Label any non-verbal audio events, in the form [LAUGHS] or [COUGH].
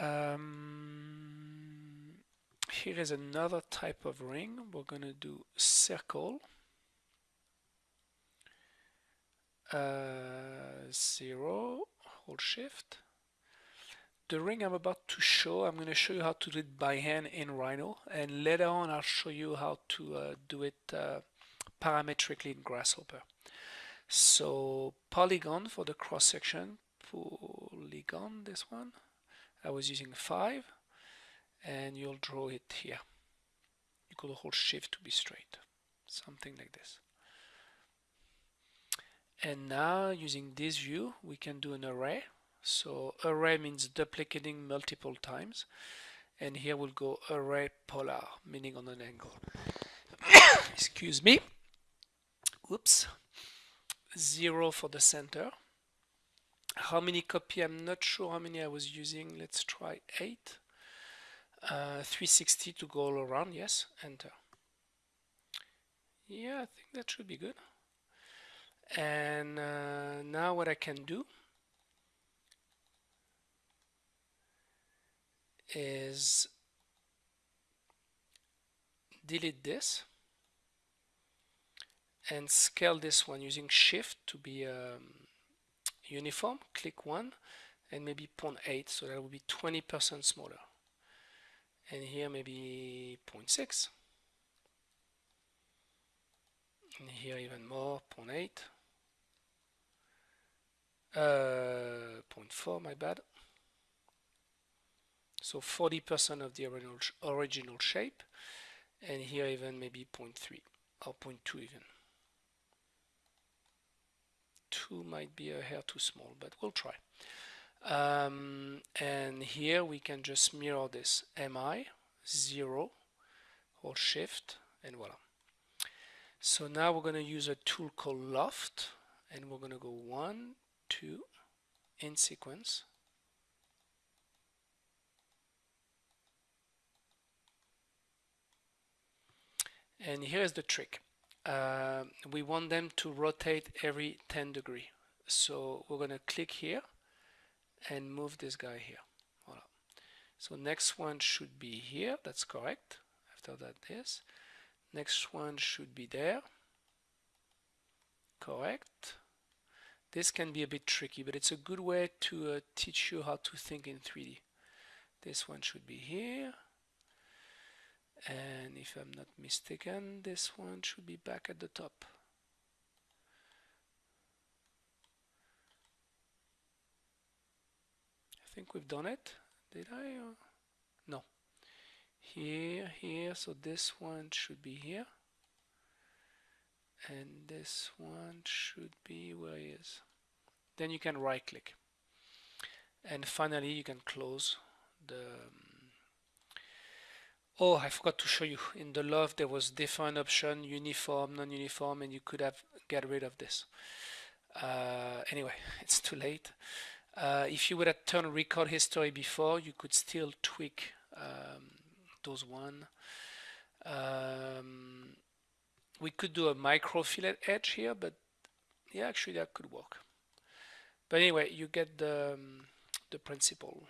Um, here is another type of ring. We're going to do circle. Uh, zero, hold shift. The ring I'm about to show, I'm going to show you how to do it by hand in Rhino and later on I'll show you how to uh, do it uh, parametrically in Grasshopper. So polygon for the cross section, polygon this one, I was using 5 and you'll draw it here. You could hold shift to be straight, something like this. And now using this view we can do an array. So array means duplicating multiple times and here we'll go array polar meaning on an angle. [COUGHS] Excuse me. oops Zero for the center. How many copy? I'm not sure how many I was using. Let's try eight. Uh, 360 to go all around. Yes, enter. Yeah, I think that should be good and uh, now what I can do is delete this and scale this one using shift to be um, uniform click 1 and maybe 0.8 so that will be 20% smaller. And here maybe 0.6 and here even more 0.8 uh, 0.4 my bad. So 40% of the original, original shape. And here even maybe 0.3 or 0.2 even 2 might be a hair too small but we'll try. Um, and here we can just mirror this. Mi 0 hold shift and voila. So now we're going to use a tool called loft and we're going to go one two in sequence. And here's the trick uh, we want them to rotate every 10 degree. So we're going to click here and move this guy here. Voila. so next one should be here. That's correct. After that this. Next one should be there. Correct. This can be a bit tricky, but it's a good way to uh, teach you how to think in 3D. This one should be here. And if I'm not mistaken, this one should be back at the top. I think we've done it. Did I? no. Here, here, so this one should be here and this one should be where he is then you can right click and finally you can close the um, oh I forgot to show you. In the loft there was define option uniform non-uniform and you could have get rid of this. Uh, anyway [LAUGHS] it's too late. Uh, if you would have turned record history before you could still tweak um, those one. Um, we could do a micro fillet edge here but yeah actually that could work. But anyway you get the um, the principle